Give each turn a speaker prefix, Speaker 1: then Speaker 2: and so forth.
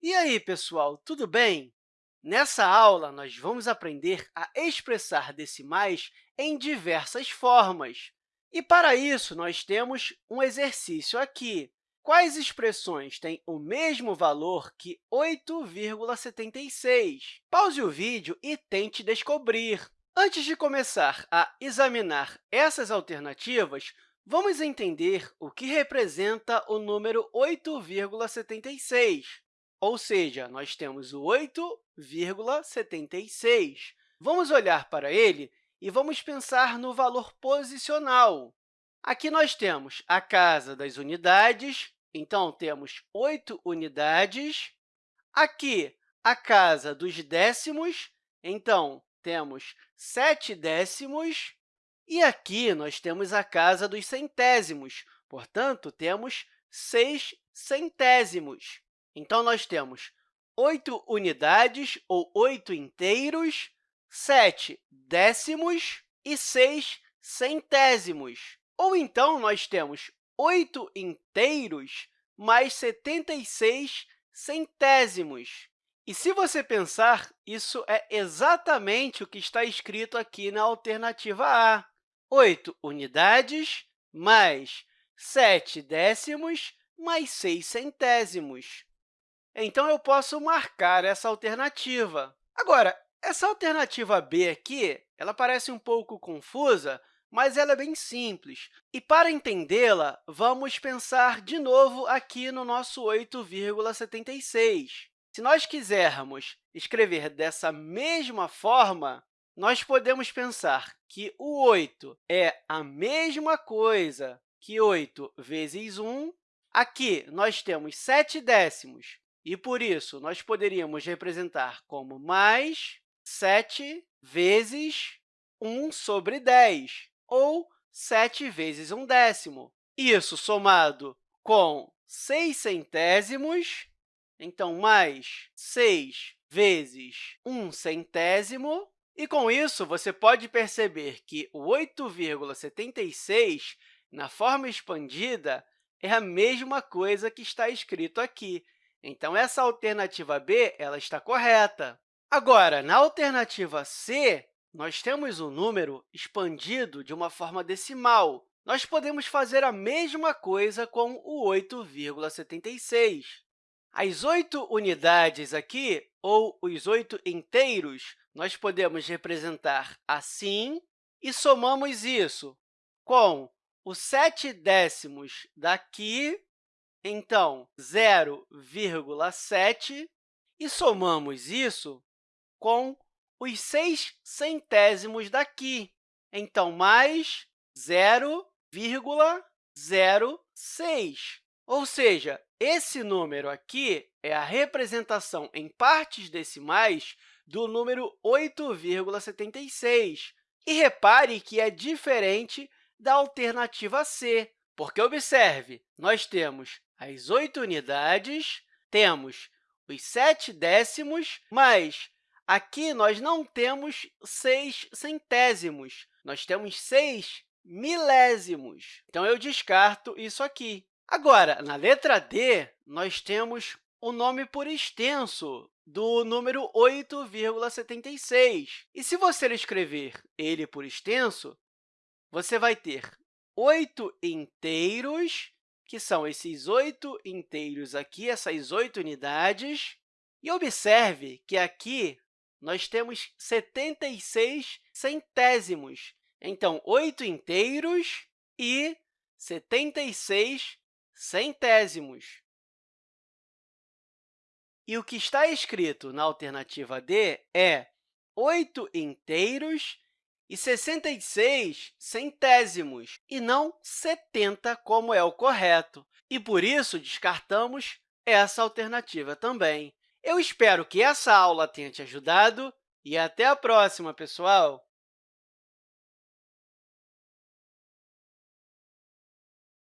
Speaker 1: E aí, pessoal, tudo bem? Nessa aula, nós vamos aprender a expressar decimais em diversas formas. E, para isso, nós temos um exercício aqui. Quais expressões têm o mesmo valor que 8,76? Pause o vídeo e tente descobrir. Antes de começar a examinar essas alternativas, vamos entender o que representa o número 8,76. Ou seja, nós temos o 8,76. Vamos olhar para ele e vamos pensar no valor posicional. Aqui nós temos a casa das unidades, então temos 8 unidades. Aqui, a casa dos décimos, então temos 7 décimos. E aqui nós temos a casa dos centésimos, portanto, temos 6 centésimos. Então, nós temos 8 unidades, ou 8 inteiros, 7 décimos e 6 centésimos. Ou então, nós temos 8 inteiros mais 76 centésimos. E, se você pensar, isso é exatamente o que está escrito aqui na alternativa A. 8 unidades mais 7 décimos mais 6 centésimos. Então, eu posso marcar essa alternativa. Agora, essa alternativa B aqui ela parece um pouco confusa, mas ela é bem simples. E, para entendê-la, vamos pensar de novo aqui no nosso 8,76. Se nós quisermos escrever dessa mesma forma, nós podemos pensar que o 8 é a mesma coisa que 8 vezes 1. Aqui, nós temos 7 décimos, e, por isso, nós poderíamos representar como mais 7 vezes 1 sobre 10, ou 7 vezes 1 décimo. Isso somado com 6 centésimos, então, mais 6 vezes 1 centésimo. E, com isso, você pode perceber que o 8,76, na forma expandida, é a mesma coisa que está escrito aqui, então, essa alternativa B ela está correta. Agora, na alternativa C, nós temos o um número expandido de uma forma decimal. Nós podemos fazer a mesma coisa com o 8,76. As 8 unidades aqui, ou os 8 inteiros, nós podemos representar assim, e somamos isso com os 7 décimos daqui então, 0,7, e somamos isso com os 6 centésimos daqui. Então, mais 0,06. Ou seja, esse número aqui é a representação em partes decimais do número 8,76. E repare que é diferente da alternativa C, porque, observe, nós temos as 8 unidades, temos os 7 décimos, mas aqui nós não temos 6 centésimos, nós temos 6 milésimos. Então, eu descarto isso aqui. Agora, na letra D, nós temos o nome por extenso do número 8,76. E se você escrever ele por extenso, você vai ter 8 inteiros, que são esses oito inteiros aqui, essas oito unidades. E observe que aqui nós temos 76 centésimos. Então, 8 inteiros e 76 centésimos. E o que está escrito na alternativa D é 8 inteiros e 66 centésimos, e não 70, como é o correto. E, por isso, descartamos essa alternativa também. Eu espero que essa aula tenha te ajudado e até a próxima, pessoal!